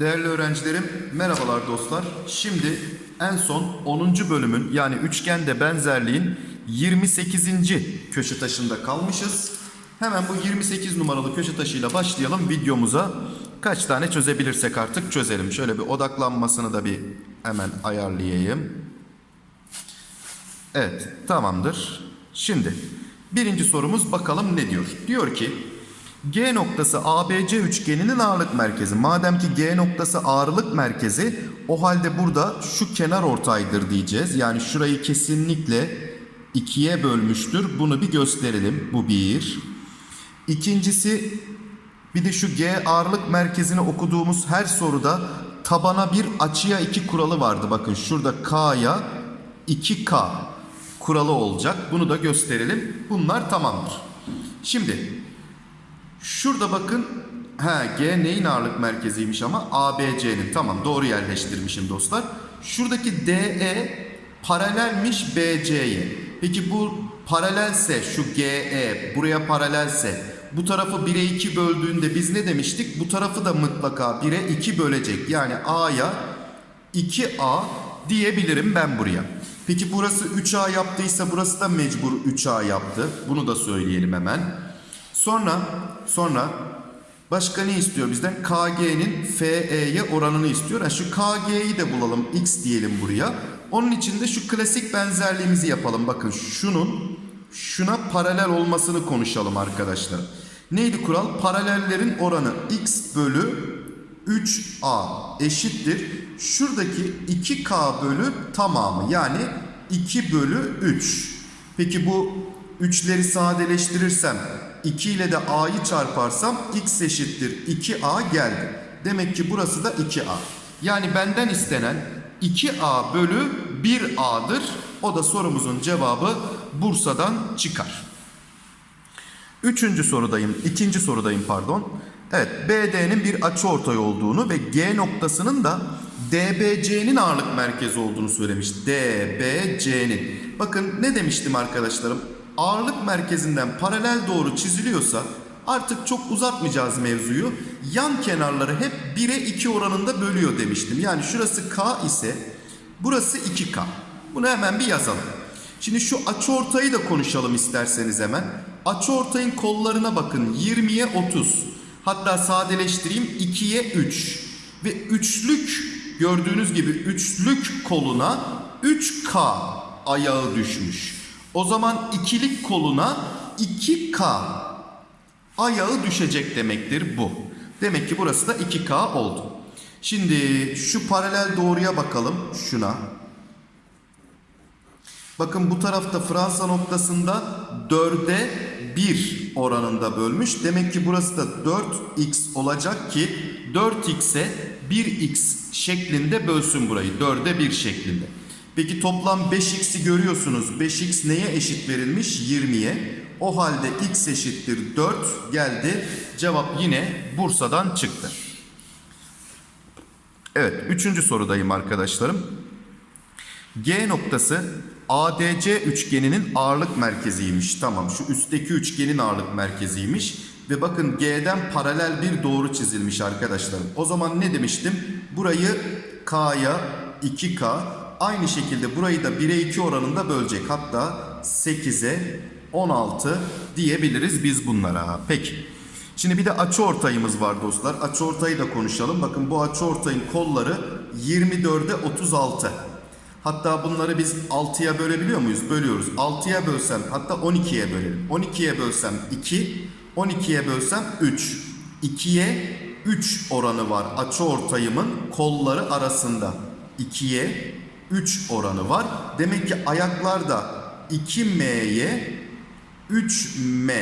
Değerli öğrencilerim, merhabalar dostlar. Şimdi en son 10. bölümün yani üçgende benzerliğin 28. köşe taşında kalmışız. Hemen bu 28 numaralı köşe taşıyla başlayalım videomuza. Kaç tane çözebilirsek artık çözelim. Şöyle bir odaklanmasını da bir hemen ayarlayayım. Evet, tamamdır. Şimdi birinci sorumuz bakalım ne diyor? Diyor ki G noktası ABC üçgeninin ağırlık merkezi. Madem ki G noktası ağırlık merkezi o halde burada şu kenar ortaydır diyeceğiz. Yani şurayı kesinlikle ikiye bölmüştür. Bunu bir gösterelim. Bu bir. İkincisi bir de şu G ağırlık merkezini okuduğumuz her soruda tabana bir açıya iki kuralı vardı. Bakın şurada K'ya 2K kuralı olacak. Bunu da gösterelim. Bunlar tamamdır. Şimdi şurada bakın ha G neyin ağırlık merkeziymiş ama ABC'nin. Tamam doğru yerleştirmişim dostlar. Şuradaki DE paralelmiş BC'ye. Peki bu paralelse şu GE buraya paralelse bu tarafı 1'e 2 böldüğünde biz ne demiştik? Bu tarafı da mutlaka 1'e 2 bölecek. Yani A'ya 2A diyebilirim ben buraya. Peki burası 3A yaptıysa burası da mecbur 3A yaptı. Bunu da söyleyelim hemen. Sonra sonra başka ne istiyor bizden? KG'nin FE'ye oranını istiyor. Ha, şu KG'yi de bulalım. X diyelim buraya. Onun için de şu klasik benzerliğimizi yapalım. Bakın şunun şuna paralel olmasını konuşalım arkadaşlar. Neydi kural? Paralellerin oranı x bölü 3a eşittir. Şuradaki 2k bölü tamamı yani 2 bölü 3. Peki bu 3'leri sadeleştirirsem 2 ile de a'yı çarparsam x eşittir 2a geldi. Demek ki burası da 2a. Yani benden istenen 2a bölü 1a'dır. O da sorumuzun cevabı Bursa'dan çıkar. Üçüncü sorudayım, ikinci sorudayım pardon. Evet, BD'nin bir açıortay olduğunu ve G noktasının da DBC'nin ağırlık merkezi olduğunu söylemiş. DBC'nin. Bakın ne demiştim arkadaşlarım? Ağırlık merkezinden paralel doğru çiziliyorsa artık çok uzatmayacağız mevzuyu. Yan kenarları hep 1'e 2 oranında bölüyor demiştim. Yani şurası K ise burası 2K. Bunu hemen bir yazalım. Şimdi şu açıortayı da konuşalım isterseniz hemen. Açıortayın kollarına bakın 20'ye 30. Hatta sadeleştireyim 2'ye 3. Ve üçlük gördüğünüz gibi üçlük koluna 3K ayağı düşmüş. O zaman ikilik koluna 2K ayağı düşecek demektir bu. Demek ki burası da 2K oldu. Şimdi şu paralel doğruya bakalım şuna. Bakın bu tarafta Fransa noktasında 4'e 1 oranında bölmüş. Demek ki burası da 4x olacak ki 4x'e 1x şeklinde bölsün burayı. 4'e 1 şeklinde. Peki toplam 5x'i görüyorsunuz. 5x neye eşit verilmiş? 20'ye. O halde x eşittir 4 geldi. Cevap yine Bursa'dan çıktı. Evet, üçüncü sorudayım arkadaşlarım. G noktası ADC üçgeninin ağırlık merkeziymiş. Tamam şu üstteki üçgenin ağırlık merkeziymiş. Ve bakın G'den paralel bir doğru çizilmiş arkadaşlarım. O zaman ne demiştim? Burayı K'ya 2K aynı şekilde burayı da 1'e 2 oranında bölecek. Hatta 8'e 16 diyebiliriz biz bunlara. Peki. Şimdi bir de açıortayımız var dostlar. Açıortayı da konuşalım. Bakın bu açıortayın kolları 24'e 36. Hatta bunları biz 6'ya bölebiliyor muyuz? Bölüyoruz. 6'ya bölsem hatta 12'ye bölelim. 12'ye bölsem 2, 12'ye bölsem 3. 2'ye 3 oranı var açıortayımın kolları arasında. 2'ye 3 oranı var. Demek ki ayaklar da 2M'ye 3M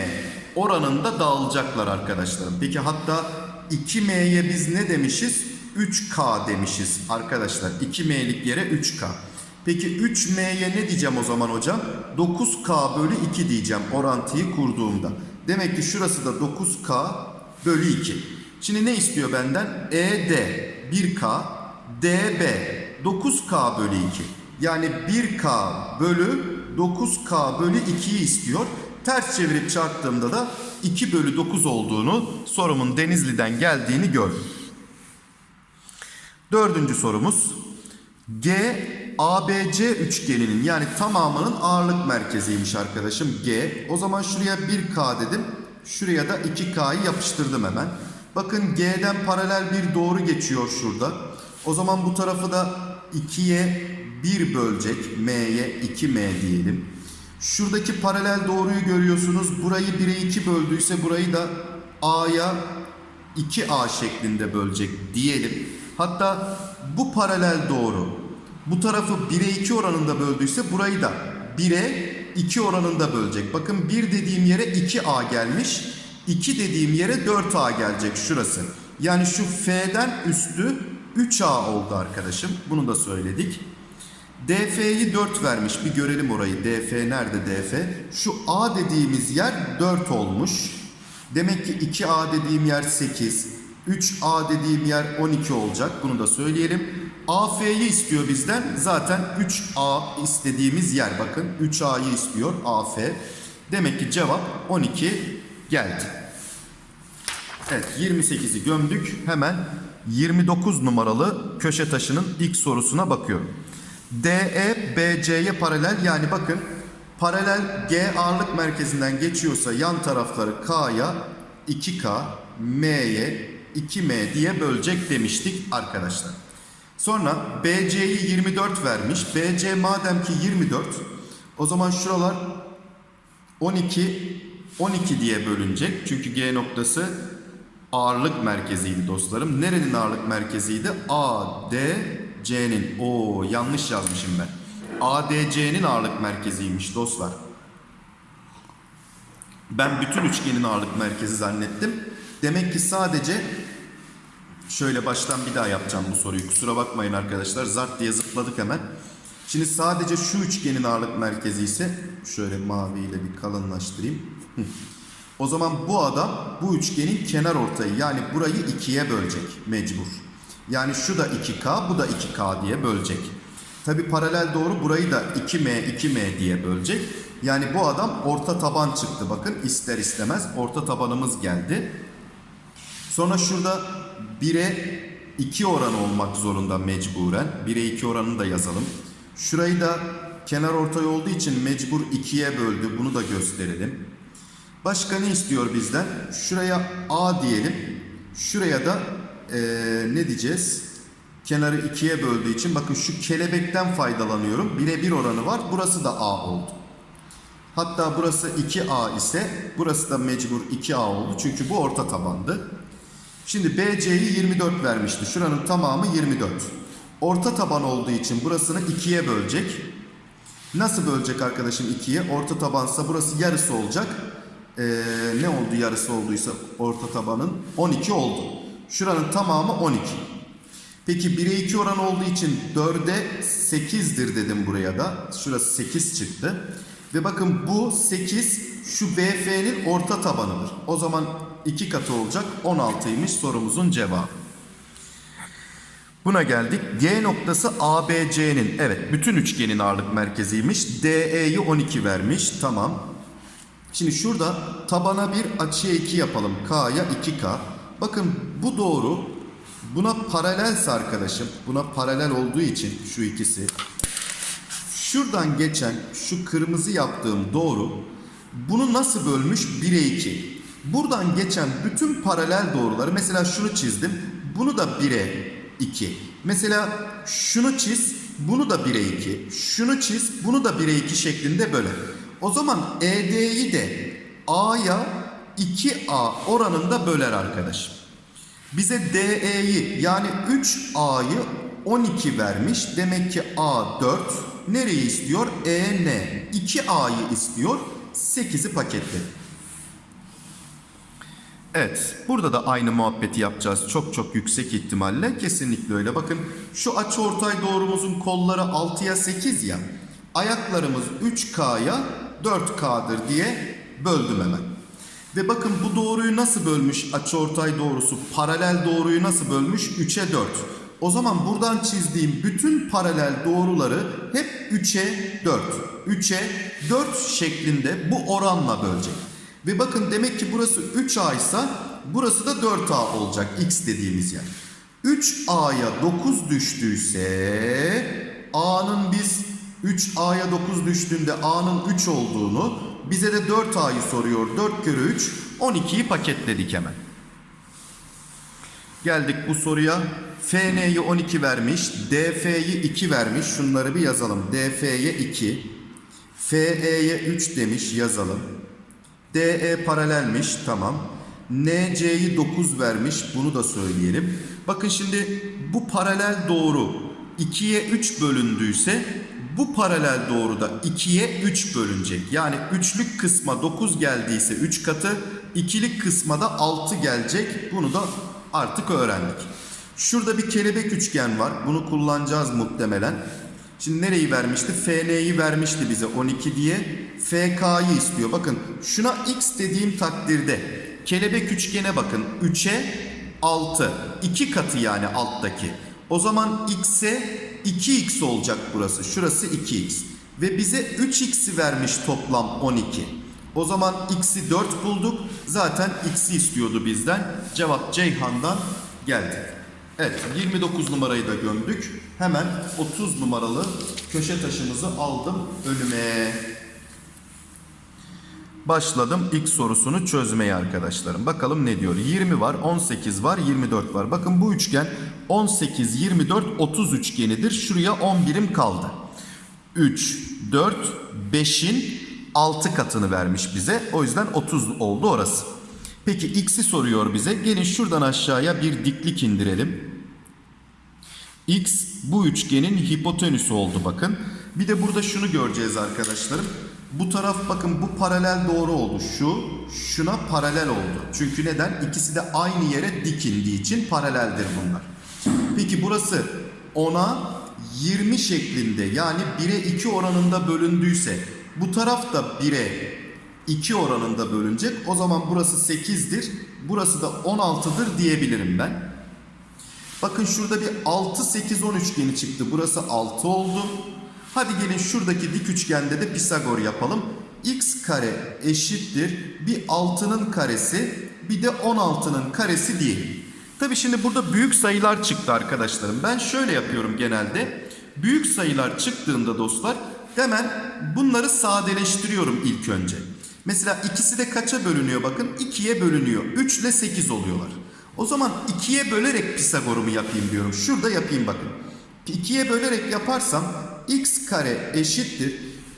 oranında dağılacaklar arkadaşlarım. Peki hatta 2M'ye biz ne demişiz? 3K demişiz arkadaşlar. 2M'lik yere 3K. Peki 3M'ye ne diyeceğim o zaman hocam? 9K bölü 2 diyeceğim orantıyı kurduğumda. Demek ki şurası da 9K bölü 2. Şimdi ne istiyor benden? ED 1K, DB 9K bölü 2. Yani 1K bölü 9K bölü 2'yi istiyor. Ters çevirip çarptığımda da 2 bölü 9 olduğunu sorumun Denizli'den geldiğini gördüm. Dördüncü sorumuz. G ABC üçgeninin yani tamamının ağırlık merkeziymiş arkadaşım G. O zaman şuraya 1K dedim. Şuraya da 2K'yı yapıştırdım hemen. Bakın G'den paralel bir doğru geçiyor şurada. O zaman bu tarafı da 2'ye 1 bölecek. M'ye 2M diyelim. Şuradaki paralel doğruyu görüyorsunuz. Burayı 1'e 2 böldüyse burayı da A'ya 2A şeklinde bölecek diyelim. Hatta bu paralel doğru bu tarafı 1'e 2 oranında böldüyse burayı da 1'e 2 oranında bölecek. Bakın 1 dediğim yere 2A gelmiş. 2 dediğim yere 4A gelecek şurası. Yani şu F'den üstü 3A oldu arkadaşım. Bunu da söyledik. DF'yi 4 vermiş. Bir görelim orayı. DF nerede DF? Şu A dediğimiz yer 4 olmuş. Demek ki 2A dediğim yer 8. 3A dediğim yer 12 olacak. Bunu da söyleyelim. AF'yi istiyor bizden. Zaten 3A istediğimiz yer. Bakın 3A'yı istiyor AF. Demek ki cevap 12 geldi. Evet 28'i gömdük. Hemen 29 numaralı köşe taşının ilk sorusuna bakıyorum. DE BC'ye paralel yani bakın paralel G ağırlık merkezinden geçiyorsa yan tarafları K'ya 2K, M'ye 2M diye bölecek demiştik arkadaşlar. Sonra BC'yi 24 vermiş. BC madem ki 24 o zaman şuralar 12 12 diye bölünecek. Çünkü G noktası ağırlık merkeziydi dostlarım. Nerenin ağırlık merkeziydi? ADC'nin. Oo yanlış yazmışım ben. ADC'nin ağırlık merkeziymiş dostlar. Ben bütün üçgenin ağırlık merkezi zannettim. Demek ki sadece şöyle baştan bir daha yapacağım bu soruyu. Kusura bakmayın arkadaşlar. Zart diye zıpladık hemen. Şimdi sadece şu üçgenin ağırlık merkezi ise şöyle maviyle bir kalınlaştırayım. O zaman bu adam bu üçgenin kenar ortayı yani burayı ikiye bölecek mecbur. Yani şu da 2K bu da 2K diye bölecek. Tabi paralel doğru burayı da 2M 2M diye bölecek. Yani bu adam orta taban çıktı bakın ister istemez orta tabanımız geldi. Sonra şurada 1'e 2 oran olmak zorunda mecburen. 1'e 2 oranını da yazalım. Şurayı da kenar ortay olduğu için mecbur 2'ye böldü. Bunu da gösterelim. Başka ne istiyor bizden? Şuraya A diyelim. Şuraya da ee, ne diyeceğiz? Kenarı 2'ye böldüğü için bakın şu kelebekten faydalanıyorum. 1'e 1 oranı var. Burası da A oldu. Hatta burası 2A ise burası da mecbur 2A oldu. Çünkü bu orta tabandı. Şimdi BC'yi 24 vermişti. Şuranın tamamı 24. Orta taban olduğu için burasını 2'ye bölecek. Nasıl bölecek arkadaşım 2'ye? Orta tabansa burası yarısı olacak. Ee, ne oldu yarısı olduysa orta tabanın? 12 oldu. Şuranın tamamı 12. Peki 1'e 2 oran olduğu için 4'e 8'dir dedim buraya da. Şurası 8 çıktı. Ve bakın bu 8 şu BF'nin orta tabanıdır. O zaman 2 katı olacak 16'ymış sorumuzun cevabı. Buna geldik. G noktası ABC'nin evet bütün üçgenin ağırlık merkeziymiş. DE'yi 12 vermiş. Tamam. Şimdi şurada tabana bir açıya 2 yapalım. K'ya 2K. Bakın bu doğru buna paralelse arkadaşım. Buna paralel olduğu için şu ikisi. Şuradan geçen şu kırmızı yaptığım doğru bunu nasıl bölmüş? 1'e 2. Buradan geçen bütün paralel doğruları mesela şunu çizdim. Bunu da 1'e 2. Mesela şunu çiz. Bunu da 1'e 2. Şunu çiz. Bunu da 1'e 2 şeklinde böler. O zaman ED'yi de A'ya 2A oranında böler arkadaşım. Bize DE'yi yani 3A'yı 12 vermiş. Demek ki A 4. Nereyi istiyor? EN. 2A'yı istiyor. 8'i paketledi. Evet, burada da aynı muhabbeti yapacağız çok çok yüksek ihtimalle. Kesinlikle öyle. Bakın şu açıortay doğrumuzun kolları 6'ya 8 ya. Ayaklarımız 3K'ya 4K'dır diye böldüm hemen. Ve bakın bu doğruyu nasıl bölmüş açıortay doğrusu? Paralel doğruyu nasıl bölmüş? 3'e 4. O zaman buradan çizdiğim bütün paralel doğruları hep 3'e 4. 3'e 4 şeklinde bu oranla bölecek. Ve bakın demek ki burası 3A ise burası da 4A olacak x dediğimiz yer. 3A'ya 9 düştüyse A'nın biz 3A'ya 9 düştüğünde A'nın 3 olduğunu bize de 4A'yı soruyor. 4 kere 3 12'yi paketledik hemen. Geldik bu soruya. FN'yi 12 vermiş. DF'yi 2 vermiş. Şunları bir yazalım. DF'ye 2. FE'ye 3 demiş. Yazalım. DE paralelmiş. Tamam. NC'yi 9 vermiş. Bunu da söyleyelim. Bakın şimdi bu paralel doğru 2'ye 3 bölündüyse bu paralel doğru da 2'ye 3 bölünecek. Yani üçlük kısma 9 geldiyse 3 katı, ikilik kısma da 6 gelecek. Bunu da artık öğrendik. Şurada bir kelebek üçgen var. Bunu kullanacağız muhtemelen. Şimdi nereyi vermişti? FN'yi vermişti bize 12 diye. FK'yı istiyor. Bakın şuna x dediğim takdirde kelebek üçgene bakın. 3'e 6. 2 katı yani alttaki. O zaman x'e 2x olacak burası. Şurası 2x. Ve bize 3x'i vermiş toplam 12. O zaman x'i 4 bulduk. Zaten x'i istiyordu bizden. Cevap Ceyhan'dan geldi. Evet 29 numarayı da gömdük. Hemen 30 numaralı köşe taşımızı aldım önüme. Başladım ilk sorusunu çözmeye arkadaşlarım. Bakalım ne diyor? 20 var, 18 var, 24 var. Bakın bu üçgen 18, 24, 30 üçgenidir. Şuraya 10 birim kaldı. 3, 4, 5'in 6 katını vermiş bize. O yüzden 30 oldu orası. Peki x'i soruyor bize. Gelin şuradan aşağıya bir diklik indirelim. X bu üçgenin hipotenüsü oldu bakın. Bir de burada şunu göreceğiz arkadaşlarım. Bu taraf bakın bu paralel doğru oldu. Şu şuna paralel oldu. Çünkü neden? İkisi de aynı yere dikindiği için paraleldir bunlar. Peki burası 10'a 20 şeklinde yani 1'e 2 oranında bölündüyse bu taraf da 1'e 2 oranında bölünecek. O zaman burası 8'dir. Burası da 16'dır diyebilirim ben. Bakın şurada bir 6 8 10 üçgeni çıktı. Burası 6 oldu. Hadi gelin şuradaki dik üçgende de Pisagor yapalım. X kare eşittir bir 6'nın karesi bir de 16'nın karesi diyelim. Tabi şimdi burada büyük sayılar çıktı arkadaşlarım. Ben şöyle yapıyorum genelde. Büyük sayılar çıktığında dostlar hemen bunları sadeleştiriyorum ilk önce. Mesela ikisi de kaça bölünüyor bakın 2'ye bölünüyor. 3 ile 8 oluyorlar. O zaman 2'ye bölerek Pisagor'umu yapayım diyorum. Şurada yapayım bakın. 2'ye bölerek yaparsam x kare eşittir.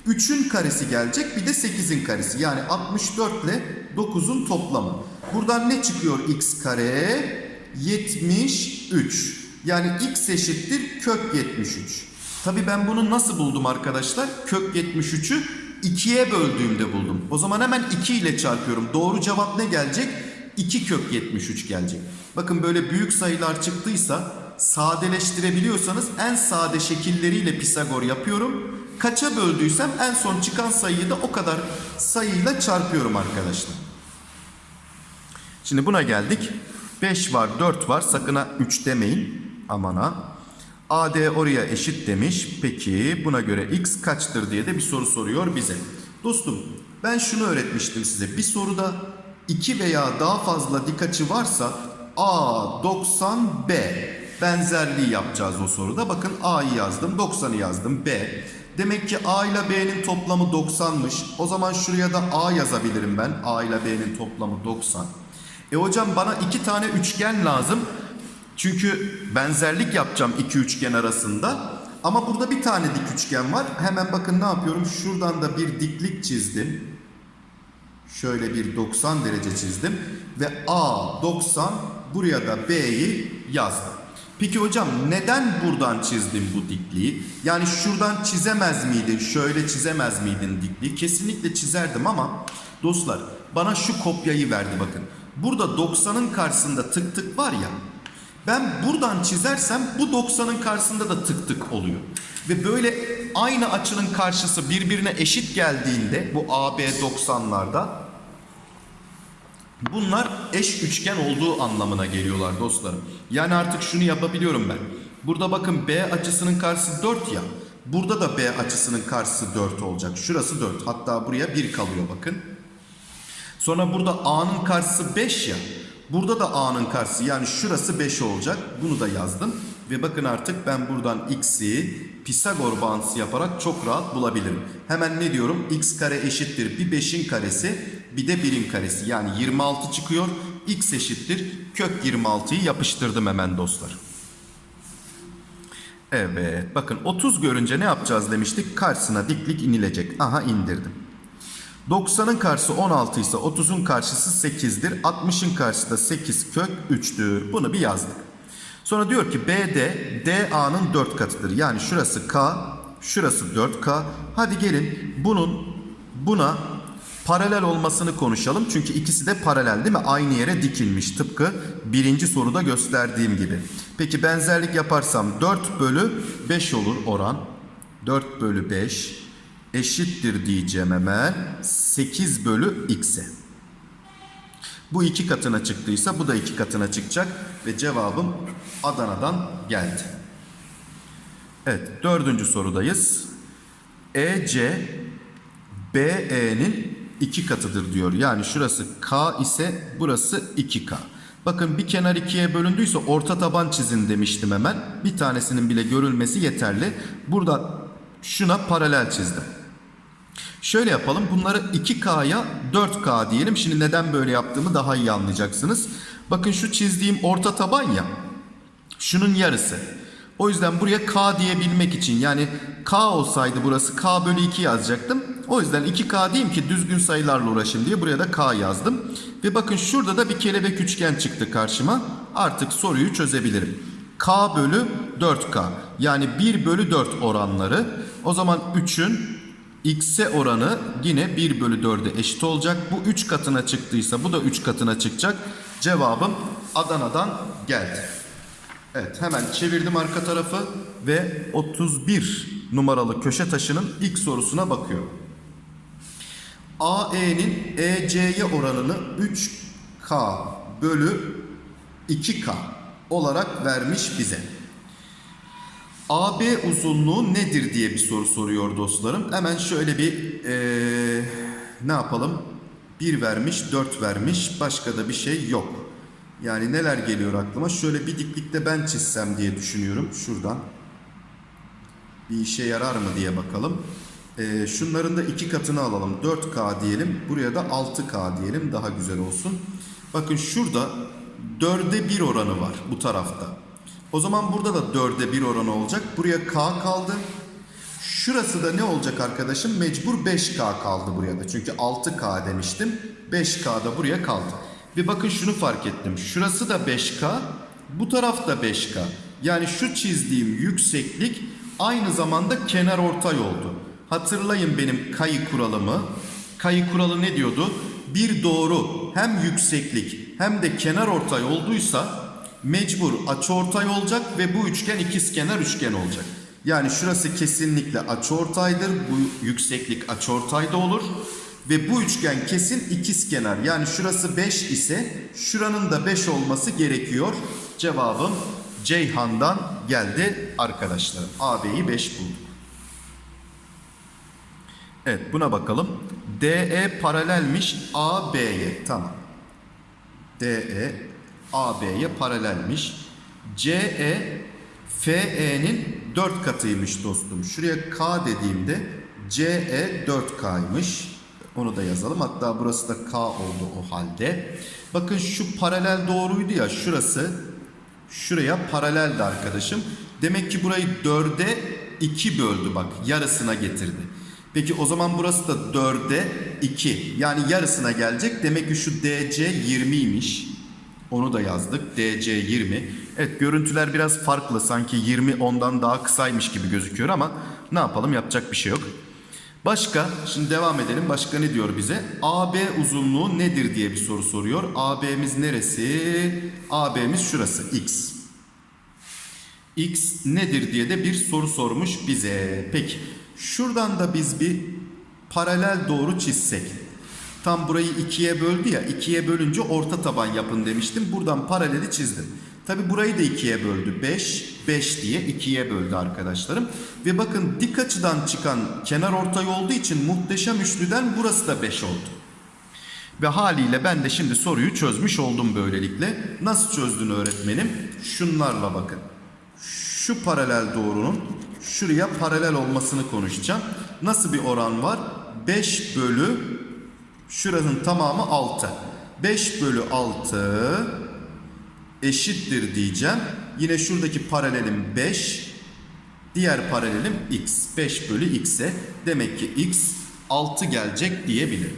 3'ün karesi gelecek bir de 8'in karesi. Yani 64 ile 9'un toplamı. Buradan ne çıkıyor x kare? 73. Yani x eşittir kök 73. Tabi ben bunu nasıl buldum arkadaşlar? Kök 73'ü 2'ye böldüğümde buldum. O zaman hemen 2 ile çarpıyorum. Doğru cevap ne gelecek? 2 kök 73 gelecek. Bakın böyle büyük sayılar çıktıysa sadeleştirebiliyorsanız en sade şekilleriyle Pisagor yapıyorum. Kaça böldüysem en son çıkan sayıyı da o kadar sayıyla çarpıyorum arkadaşlar. Şimdi buna geldik. 5 var 4 var sakın ha 3 demeyin. Amana. AD oraya eşit demiş. Peki buna göre x kaçtır diye de bir soru soruyor bize. Dostum ben şunu öğretmiştim size. Bir soruda 2 veya daha fazla dik açı varsa A 90 B benzerliği yapacağız o soruda. Bakın A'yı yazdım, 90'ı yazdım, B. Demek ki A ile B'nin toplamı 90'mış. O zaman şuraya da A yazabilirim ben. A ile B'nin toplamı 90. E hocam bana iki tane üçgen lazım. Çünkü benzerlik yapacağım iki üçgen arasında. Ama burada bir tane dik üçgen var. Hemen bakın ne yapıyorum? Şuradan da bir diklik çizdim. Şöyle bir 90 derece çizdim. Ve A 90 buraya da B'yi yazdım. Peki hocam neden buradan çizdim bu dikliği? Yani şuradan çizemez miydin? Şöyle çizemez miydin dikliği? Kesinlikle çizerdim ama dostlar bana şu kopyayı verdi bakın. Burada 90'ın karşısında tık tık var ya. Ben buradan çizersem bu 90'ın karşısında da tık tık oluyor. Ve böyle aynı açının karşısı birbirine eşit geldiğinde bu AB 90'larda bunlar eş üçgen olduğu anlamına geliyorlar dostlarım. Yani artık şunu yapabiliyorum ben. Burada bakın B açısının karşısı 4 ya. Burada da B açısının karşısı 4 olacak. Şurası 4. Hatta buraya 1 kalıyor bakın. Sonra burada A'nın karşısı 5 ya. Burada da A'nın karşısı yani şurası 5 olacak. Bunu da yazdım. Ve bakın artık ben buradan X'i Pisagor bağıntısı yaparak çok rahat bulabilirim. Hemen ne diyorum? X kare eşittir bir 5'in karesi bir de 1'in karesi. Yani 26 çıkıyor. X eşittir kök 26'yı yapıştırdım hemen dostlar. Evet bakın 30 görünce ne yapacağız demiştik? Karşısına diklik inilecek. Aha indirdim. 90'ın karşısı 16 ise 30'un karşısı 8'dir. 60'ın karşısı da 8 kök 3'tür. Bunu bir yazdık. Sonra diyor ki BD DA'nın 4 katıdır. Yani şurası K, şurası 4K. Hadi gelin bunun buna paralel olmasını konuşalım. Çünkü ikisi de paralel değil mi? Aynı yere dikilmiş. Tıpkı birinci soruda gösterdiğim gibi. Peki benzerlik yaparsam 4 bölü 5 olur oran. 4 bölü 5 eşittir diyeceğim hemen 8 bölü x'e. Bu iki katına çıktıysa bu da iki katına çıkacak ve cevabım Adana'dan geldi. Evet dördüncü sorudayız. EC BE'nin iki katıdır diyor. Yani şurası K ise burası 2K. Bakın bir kenar ikiye bölündüyse orta taban çizin demiştim hemen. Bir tanesinin bile görülmesi yeterli. Burada şuna paralel çizdim. Şöyle yapalım. Bunları 2K'ya 4K diyelim. Şimdi neden böyle yaptığımı daha iyi anlayacaksınız. Bakın şu çizdiğim orta taban ya. Şunun yarısı. O yüzden buraya K diyebilmek için yani K olsaydı burası K bölü 2 yazacaktım. O yüzden 2K diyeyim ki düzgün sayılarla uğraşayım diye buraya da K yazdım. Ve bakın şurada da bir kelebek üçgen çıktı karşıma. Artık soruyu çözebilirim. K bölü 4K yani 1 bölü 4 oranları. O zaman 3'ün x'e oranı yine 1 bölü 4'e eşit olacak. Bu 3 katına çıktıysa bu da 3 katına çıkacak. Cevabım Adana'dan geldi. Evet hemen çevirdim arka tarafı ve 31 numaralı köşe taşının ilk sorusuna bakıyorum. AE'nin EC'ye oranını 3K bölü 2K olarak vermiş bize. AB uzunluğu nedir diye bir soru soruyor dostlarım. Hemen şöyle bir eee, ne yapalım? 1 vermiş, 4 vermiş. Başka da bir şey yok. Yani neler geliyor aklıma? Şöyle bir diklikte ben çizsem diye düşünüyorum. Şuradan. Bir işe yarar mı diye bakalım. Eee, şunların da iki katını alalım. 4K diyelim. Buraya da 6K diyelim. Daha güzel olsun. Bakın şurada 4'e 1 oranı var bu tarafta. O zaman burada da 4'e 1 oranı olacak. Buraya K kaldı. Şurası da ne olacak arkadaşım? Mecbur 5K kaldı buraya da. Çünkü 6K demiştim. 5K da buraya kaldı. Ve bakın şunu fark ettim. Şurası da 5K. Bu taraf da 5K. Yani şu çizdiğim yükseklik aynı zamanda kenar ortay oldu. Hatırlayın benim kayı kuralımı. Kayı kuralı ne diyordu? Bir doğru hem yükseklik hem de kenar ortay olduysa mecbur açıortay olacak ve bu üçgen ikizkenar üçgen olacak. Yani şurası kesinlikle açıortaydır. Bu yükseklik açıortayda olur. Ve bu üçgen kesin ikizkenar. Yani şurası 5 ise şuranın da 5 olması gerekiyor. Cevabım Ceyhan'dan geldi arkadaşlar. AB'yi 5 bulduk. Evet buna bakalım. DE paralelmiş AB'ye. Tamam. DE AB'ye paralelmiş. CE FE'nin 4 katıymış dostum. Şuraya K dediğimde CE 4K'ymış. Onu da yazalım. Hatta burası da K oldu o halde. Bakın şu paralel doğruydu ya şurası. Şuraya paraleldi arkadaşım. Demek ki burayı 4'e 2 böldü bak. Yarısına getirdi. Peki o zaman burası da 4'e 2. Yani yarısına gelecek. Demek ki şu DC 20'ymiş. Onu da yazdık. DC 20. Evet görüntüler biraz farklı. Sanki 20 ondan daha kısaymış gibi gözüküyor ama ne yapalım yapacak bir şey yok. Başka şimdi devam edelim. Başka ne diyor bize? AB uzunluğu nedir diye bir soru soruyor. AB'miz neresi? AB'miz şurası X. X nedir diye de bir soru sormuş bize. Peki şuradan da biz bir paralel doğru çizsek. Tam burayı ikiye böldü ya. ikiye bölünce orta taban yapın demiştim. Buradan paraleli çizdim. Tabi burayı da ikiye böldü. 5, 5 diye ikiye böldü arkadaşlarım. Ve bakın dik açıdan çıkan kenar ortay olduğu için muhteşem üçlüden burası da 5 oldu. Ve haliyle ben de şimdi soruyu çözmüş oldum böylelikle. Nasıl çözdün öğretmenim? Şunlarla bakın. Şu paralel doğrunun şuraya paralel olmasını konuşacağım. Nasıl bir oran var? 5 bölü şuranın tamamı 6. 5 bölü 6 eşittir diyeceğim. Yine şuradaki paralelim 5. Diğer paralelim x. 5 bölü x'e. Demek ki x 6 gelecek diyebilirim.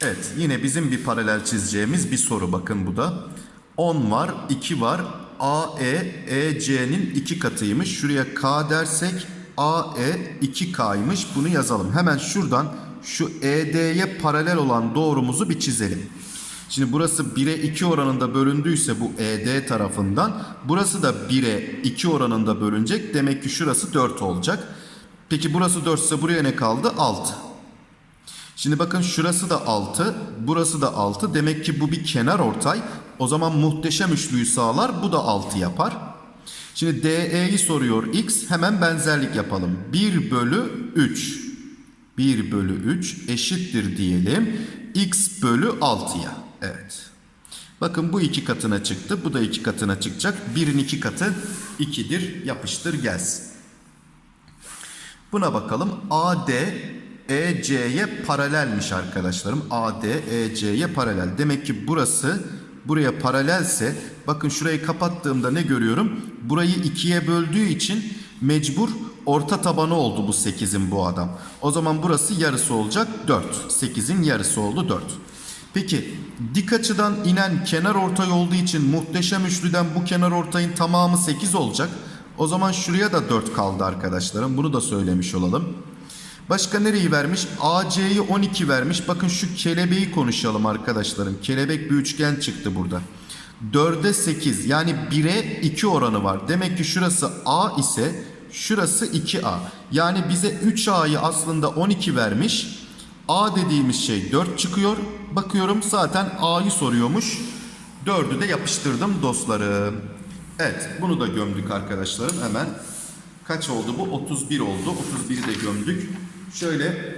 Evet yine bizim bir paralel çizeceğimiz bir soru bakın bu da. 10 var 2 var AE EC'nin 2 katıymış. Şuraya K dersek AE 2K'ymış. Bunu yazalım. Hemen şuradan şu ED'ye paralel olan doğrumuzu bir çizelim. Şimdi burası 1'e 2 oranında bölündüyse bu ED tarafından burası da 1'e 2 oranında bölünecek. Demek ki şurası 4 olacak. Peki burası 4 ise buraya ne kaldı? 6. Şimdi bakın şurası da 6, burası da 6. Demek ki bu bir kenar ortay. O zaman muhteşem üçlüyü sağlar. Bu da 6 yapar. Şimdi DE'yi soruyor x. Hemen benzerlik yapalım. 1 bölü 3. 1 bölü 3 eşittir diyelim. x bölü 6'ya. Evet. Bakın bu iki katına çıktı. Bu da iki katına çıkacak. 1'in iki katı 2'dir. Yapıştır gelsin. Buna bakalım. AD EC'ye paralelmiş arkadaşlarım. AD EC'ye paralel. Demek ki burası buraya paralelse bakın şurayı kapattığımda ne görüyorum? Burayı ikiye böldüğü için mecbur orta tabanı oldu bu 8'in bu adam. O zaman burası yarısı olacak 4. 8'in yarısı oldu 4. Peki dik açıdan inen kenar ortay olduğu için muhteşem üçlüden bu kenar ortayın tamamı 8 olacak. O zaman şuraya da 4 kaldı arkadaşlarım. Bunu da söylemiş olalım. Başka nereyi vermiş? AC'yi 12 vermiş. Bakın şu kelebeği konuşalım arkadaşlarım. Kelebek bir üçgen çıktı burada. 4'e 8 yani 1'e 2 oranı var. Demek ki şurası A ise şurası 2A. Yani bize 3A'yı aslında 12 vermiş. A dediğimiz şey 4 çıkıyor. Bakıyorum zaten A'yı soruyormuş. 4'ü de yapıştırdım dostlarım. Evet bunu da gömdük arkadaşlarım hemen. Kaç oldu bu? 31 oldu. 31'i de gömdük. Şöyle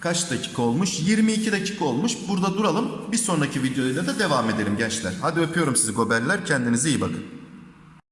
kaç dakika olmuş? 22 dakika olmuş. Burada duralım. Bir sonraki videoyla da devam edelim gençler. Hadi öpüyorum sizi goberler. Kendinize iyi bakın.